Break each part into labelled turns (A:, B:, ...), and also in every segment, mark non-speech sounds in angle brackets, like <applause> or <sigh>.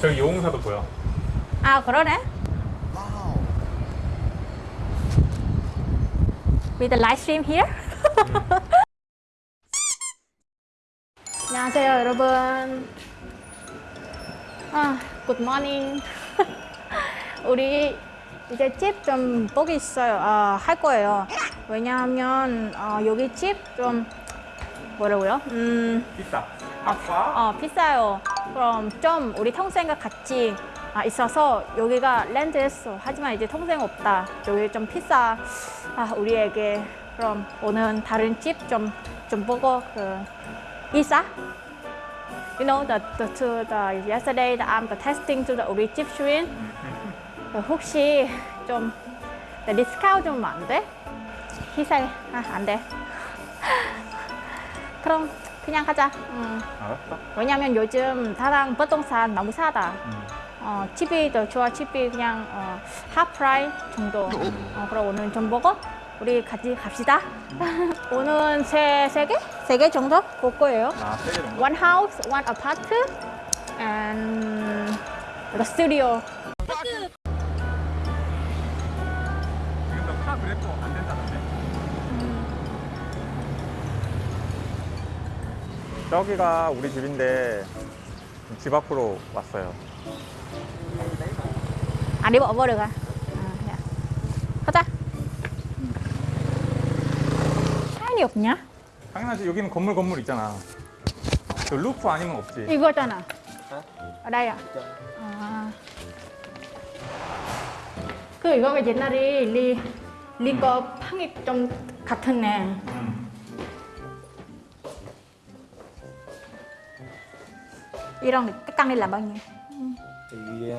A: 저기 용사도 보여.
B: 아 그러네. With the live stream here. <laughs> 안녕하세요 여러분. 아, good morning. <laughs> 우리 이제 집 좀 보기 있어요. 아, 할 거예요. 왜냐하면 어, 여기 집 좀 뭐라고요? 음,
A: 비싸.
B: 어, 비싸요. 그럼 좀 우리 동생과 같이 아, 있어서 여기가 렌트했어. 하지만 이제 동생 없다. 여기 좀 비싸. 아, 우리에게 그럼 오늘 다른 집좀좀 보고 그 이사. You know the the to the yesterday the I'm the testing to the 우리 집 주인. 그 혹시 좀 네, 디스카운트 좀안 돼? 희생 아, 안 돼. <laughs> 그럼 그냥 가자. 응.
A: 알았어.
B: 왜냐면 요즘 다랑 부동산 너무 싸다.
A: 음.
B: 어, 집이 더 좋아. 집이 그냥 어, 하프라이 정도. 어, 그럼 오늘 좀 보고 우리 같이 갑시다. <laughs> 오늘 세, 세 개? 세 개 정도 볼 거예요.
A: 아, 세 개 정도?
B: One house, one apartment, and the studio.
A: 지금 너카 그래프 안 된다 저기가 우리 집인데 집 앞으로 왔어요.
B: 버려가. 어, 야. 가자. 사연이 없냐?
A: 당연하지 여기는 건물 건물 있잖아. 저 루프 아니면 없지.
B: 이거잖아. ở đây à? à. 그 이거가 옛날에 리 리거 팡이 좀 같았네.
A: 음.
B: 이런 cái căn này là bao nhiêu?
C: thì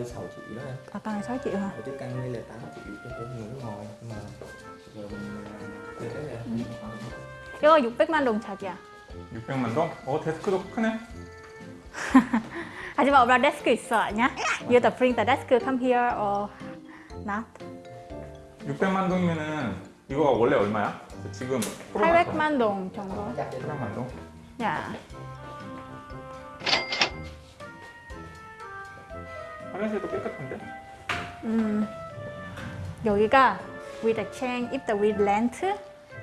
C: uh, 6 triệu đó em
B: À, căn này 6 triệu hả?
C: ở cái căn đây là 8 triệu cho tôi người nước ngoài nhưng mà giờ mình uh, thuê đấy là
B: 이거 600만 동 자기야.
A: 600만 동? 어 데스크도 크네.
B: 하지만 오빠 데스크 있어 아니야? You the bring the desk come here or not?
A: 600만 동이면은 이거 원래 얼마야? 지금 코로나
B: 800만 동 정도.
A: 800만 동?
B: 야,
A: 화장실도 깨끗한데?
B: 음, 여기가 with the chain, if the with rent,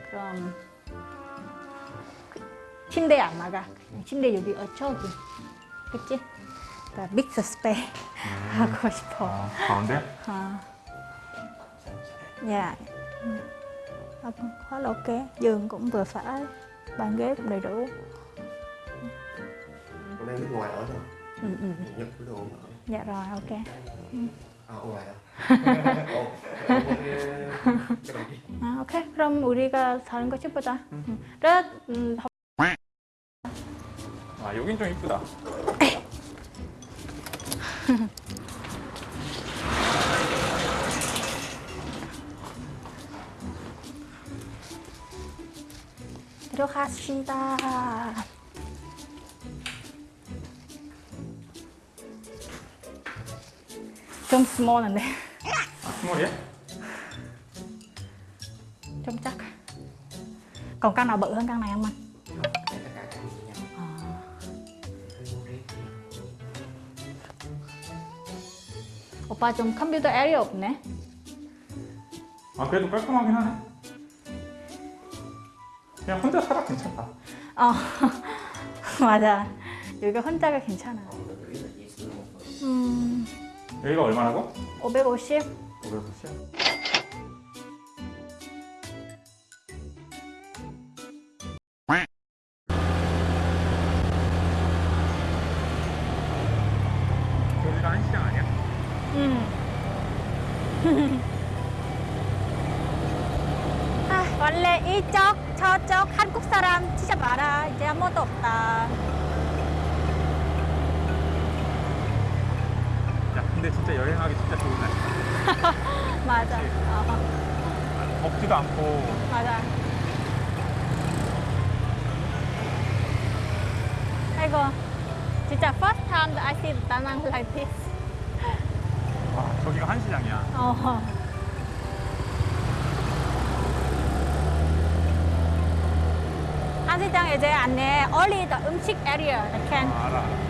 B: 그럼 그 침대 안 나가. 침대 여기 어 저기, 그치? The big space 하고 싶어.
A: 아 가운데?
B: À. Dạ. Ừ. À, Quá là ok. Giường cũng vừa phải, bàn ghế cũng đầy đủ.
C: còn đang nước ngoài ở thôi
B: Ừ, ừ.
C: nhập cái đồ ở
B: Dạ rồi, ok.
C: đồng gì
B: 아, 오케이. 그럼 우리가 다른 거 해보자. 응. 렛, 음,
A: 아 여긴 좀 이쁘다. <laughs>
B: 들어갔습니다. 좀 스몰한데
A: 아 스몰이야?
B: 좀 chắc. Còn căn nào bự hơn căn này không anh?
C: riết.
B: 오빠 좀 컴퓨터 에리어 없네.
A: 아 그래도 깔끔하긴 하네. 그냥 혼자 살아 괜찮다.
B: 어, 맞아. 여기가 혼자가 괜찮아. 음,
A: 여기가 얼마라고?
B: 550.
A: 550. 여기가 한시장 아니야?
B: 음. <laughs> 아, 원래 이쪽 저쪽 한국 사람 진짜 많아. 이제 아무것도 없다.
A: 근데 진짜 여행하기 진짜 좋은 날.
B: 맞아. 어,
A: 덥지도 않고
B: 맞아. 아이고, 진짜 first time I see Danang like this.
A: 와 저기가 한시장이야.
B: 어. 한시장 이제 안에 only the 음식 area, the can.
A: 아, 알아.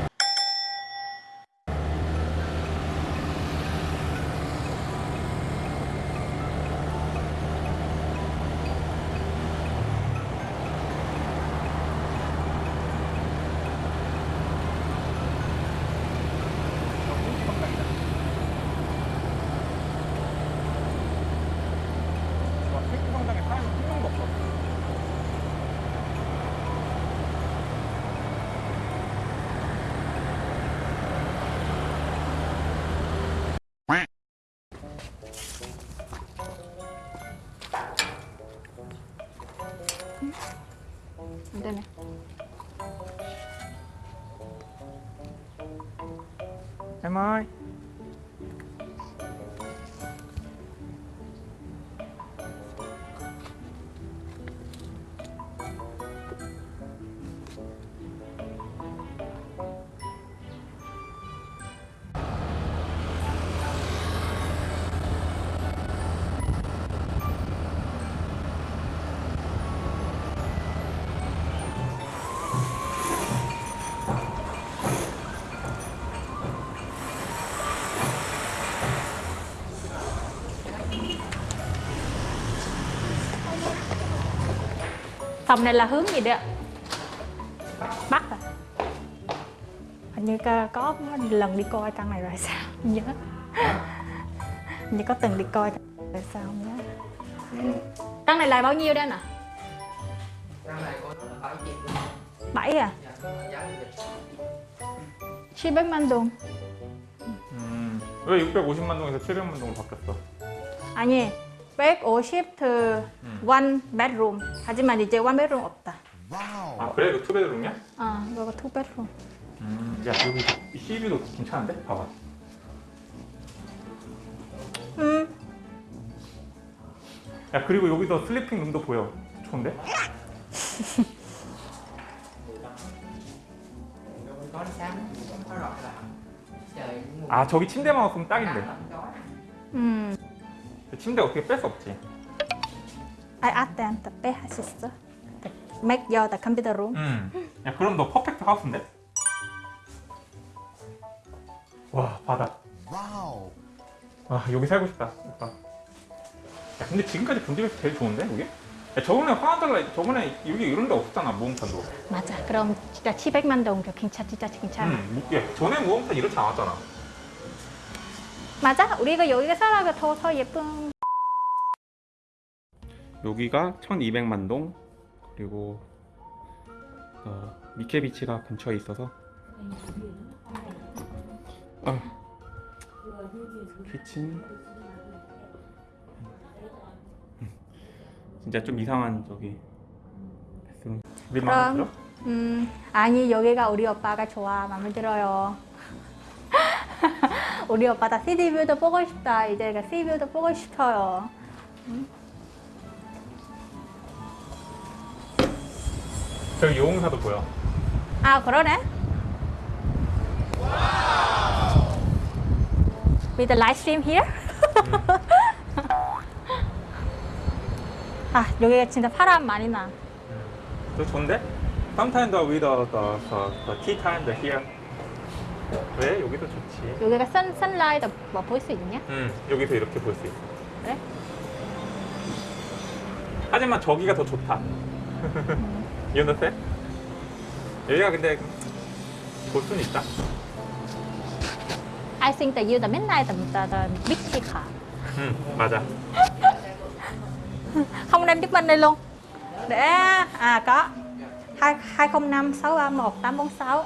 A: Deme. Am I?
B: Phòng này là hướng gì đấy ạ? Bắc à? Hình như có, có lần đi coi căn này rồi sao? Không nhớ Hình như có từng đi coi rồi sao không nhớ Căn này là bao nhiêu đây nè?
C: Căn này có bảy triệu luôn.
B: 7 à?
C: Dạ, có giá lịch.
B: 700만 동
A: 음, 왜 650만 동에서 700만 동으로 바뀌었어?
B: 아니 150 to one bedroom 하지만 이제 one bedroom 없다
A: 아 그래? 이거 two bedroom이야?
B: 어 이거 two bedroom
A: 음, 야 여기 CV도 괜찮은데? 봐봐
B: 음
A: 야 그리고 여기서 sleeping room도 보여 좋은데? 아 저기 침대만 없으면 딱인데.
B: 음.
A: 침대 어떻게 뺄 수 없지?
B: I asked them to pay her sister make your the computer room
A: 음. 야 그럼 너 퍼펙트 하우스인데? 와 바다.
D: 와우.
A: 와 여기 살고 싶다 오빠. 야 근데 지금까지 본 집에서 제일 좋은데 여기? 야 저번에 화환달라 저번에 여기 이런 데 없었잖아 무음산도.
B: 맞아. 그럼 진짜 700만 동 괜찮 진짜 괜찮아
A: 음, 무- 야, 전에 무음산 이렇지 않았잖아
B: 맞아? 우리가 여기가 살아가 더, 더 예쁜
A: 여기가 1200만 동 그리고 어, 미케비치가 근처에 있어서. 아, 키친. 음, 진짜 좀 이상한 저기?
B: 그럼 음 아니 여기가 우리 오빠가 좋아. 마음에 들어요 우리 오빠 다 시티뷰도 보고 싶다 이제 그 시티뷰도 보고 싶어요
A: 저기 요홍사도 보여
B: 아 그러네 With the live stream here? 아 여기가 진짜 바람 많이
A: 나저 좋은데? Sometimes with the, the, the, the tea time the here 왜? 여기도 좋지
B: 여기가 선, 선라이트 뭐볼 수 있냐?
A: 음, 여기서 이렇게 볼 수 있어
B: 그래?
A: 하지만 저기가 더 좋다. understand? 여기가 근데 볼 수는 있다.
B: I think that you the midnight the, the, big car
A: 응, 맞아.
B: không đem giúp mình đây luôn để à có hai hai không năm sáu ba một tám bốn sáu